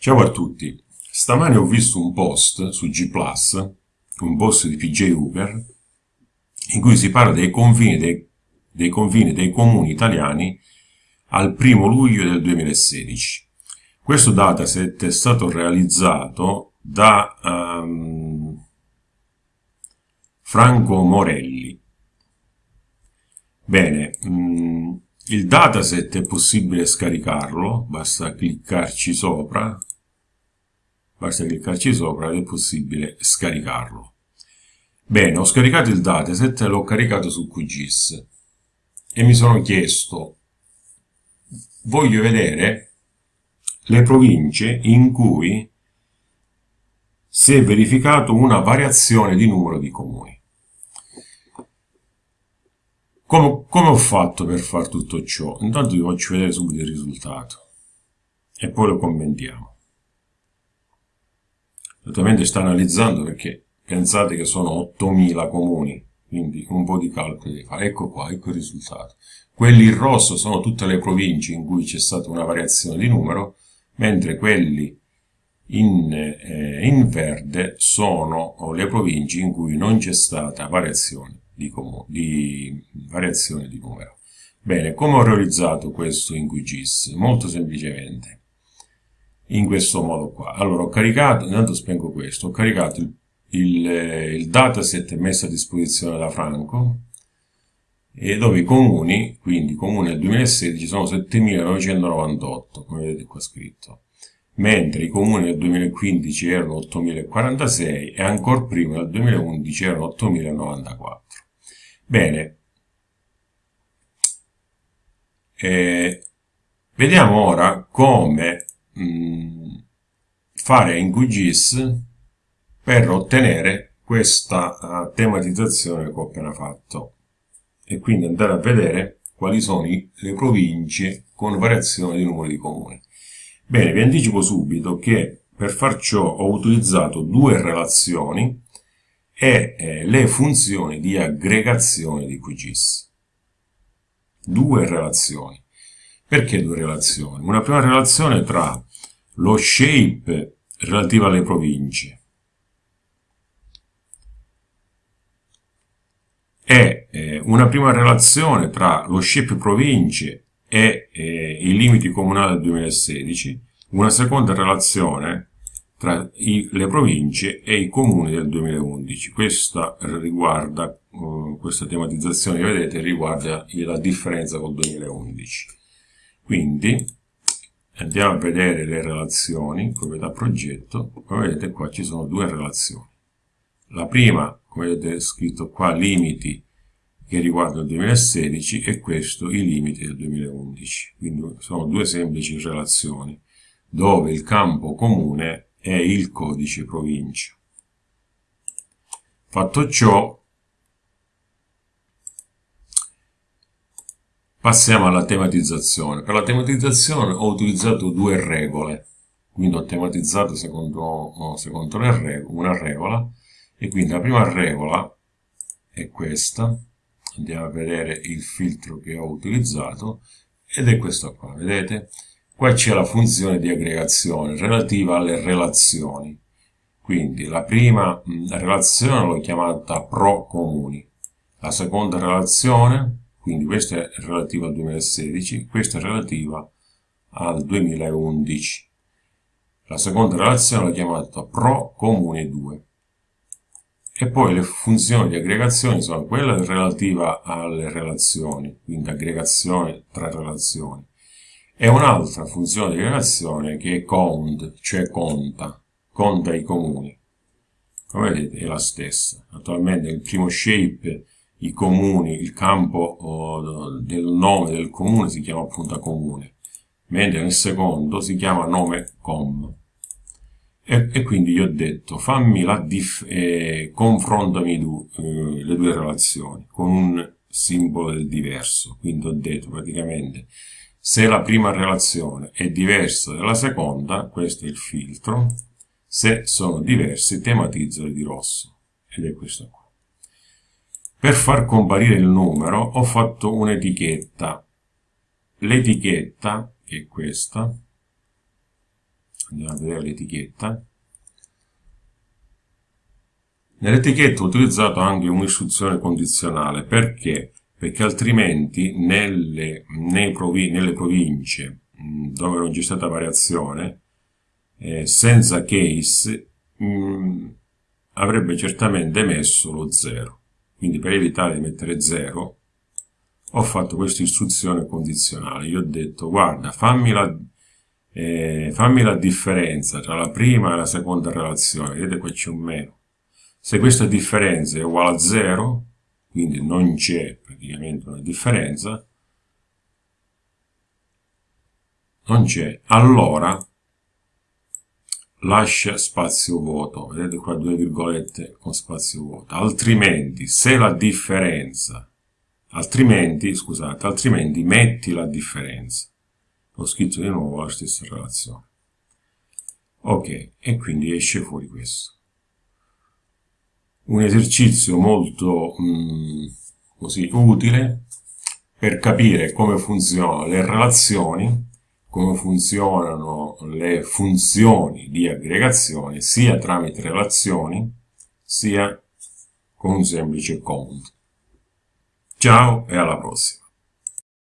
Ciao a tutti, stamane ho visto un post su G+, un post di PJ Hooper, in cui si parla dei confini dei, dei confini dei comuni italiani al primo luglio del 2016. Questo dataset è stato realizzato da um, Franco Morelli. Bene, um, il dataset è possibile scaricarlo, basta cliccarci sopra, basta cliccarci sopra ed è possibile scaricarlo. Bene, ho scaricato il dataset e l'ho caricato su QGIS e mi sono chiesto, voglio vedere le province in cui si è verificato una variazione di numero di comuni. Come, come ho fatto per fare tutto ciò? Intanto vi faccio vedere subito il risultato e poi lo commentiamo. Naturalmente sta analizzando perché pensate che sono 8000 comuni, quindi un po' di calcolo devi fare. Ecco qua, ecco il risultato. Quelli in rosso sono tutte le province in cui c'è stata una variazione di numero, mentre quelli in, eh, in verde sono le province in cui non c'è stata variazione di, di variazione di numero. Bene, come ho realizzato questo in QGIS? Molto semplicemente, in questo modo qua. Allora, ho caricato, intanto spengo questo, ho caricato il, il, il dataset messo a disposizione da Franco, e dove i comuni, quindi comuni del 2016 sono 7998, come vedete qua scritto mentre i comuni del 2015 erano 8.046 e ancora prima del 2011 erano 8.094. Bene, eh, vediamo ora come mh, mm, fare in QGIS per ottenere questa uh, tematizzazione che ho appena fatto e quindi andare a vedere quali sono i, le province con variazione di numero di comuni. Bene, vi anticipo subito che per far ciò ho utilizzato due relazioni e eh, le funzioni di aggregazione di QGIS. Due relazioni. Perché due relazioni? Una prima relazione tra lo shape relativo alle province e eh, una prima relazione tra lo shape province e eh, i limiti comunali del 2016, una seconda relazione tra i, le province e i comuni del 2011. Questa riguarda, uh, questa tematizzazione che vedete riguarda la differenza col 2011. Quindi andiamo a vedere le relazioni, proprietà progetto, come vedete qua ci sono due relazioni. La prima, come vedete scritto qua, limiti che riguardano il 2016 e questo i limiti del 2011. Quindi sono due semplici relazioni dove il campo comune è il codice provincia. Fatto ciò, passiamo alla tematizzazione. Per la tematizzazione ho utilizzato due regole, quindi ho tematizzato secondo, secondo una regola, e quindi la prima regola è questa, andiamo a vedere il filtro che ho utilizzato, ed è questo qua, vedete? Qua c'è la funzione di aggregazione relativa alle relazioni. Quindi la prima relazione l'ho chiamata pro comuni. La seconda relazione, quindi questa è relativa al 2016, questa è relativa al 2011. La seconda relazione l'ho chiamata pro comuni 2. E poi le funzioni di aggregazione sono quella relativa alle relazioni, quindi aggregazione tra relazioni e un'altra funzione di relazione che è count, cioè conta, conta i comuni. Come vedete è la stessa. Attualmente nel primo shape i comuni, il campo del nome del comune si chiama appunto comune, mentre nel secondo si chiama nome com. E, e quindi gli ho detto fammi la diff, eh, confrontami du, eh, le due relazioni con un simbolo del diverso. Quindi ho detto praticamente se la prima relazione è diversa dalla seconda, questo è il filtro, se sono diversi tematizzoli di rosso, ed è questo qua. Per far comparire il numero ho fatto un'etichetta. L'etichetta, che è questa, andiamo a vedere l'etichetta nell'etichetta ho utilizzato anche un'istruzione condizionale perché? perché altrimenti nelle, provi nelle province dove non c'è stata variazione eh, senza case mh, avrebbe certamente messo lo 0 quindi per evitare di mettere 0 ho fatto questa istruzione condizionale. Io ho detto guarda fammi la, eh, fammi la differenza tra la prima e la seconda relazione. Vedete qua c'è un meno. Se questa differenza è uguale a 0 quindi non c'è praticamente una differenza non c'è. Allora lascia spazio vuoto vedete qua due virgolette con spazio vuoto altrimenti se la differenza altrimenti, scusate, altrimenti metti la differenza. Ho scritto di nuovo la stessa relazione. Ok, e quindi esce fuori questo. Un esercizio molto mm, così utile per capire come funzionano le relazioni, come funzionano le funzioni di aggregazione sia tramite relazioni sia con un semplice count. Ciao e alla prossima!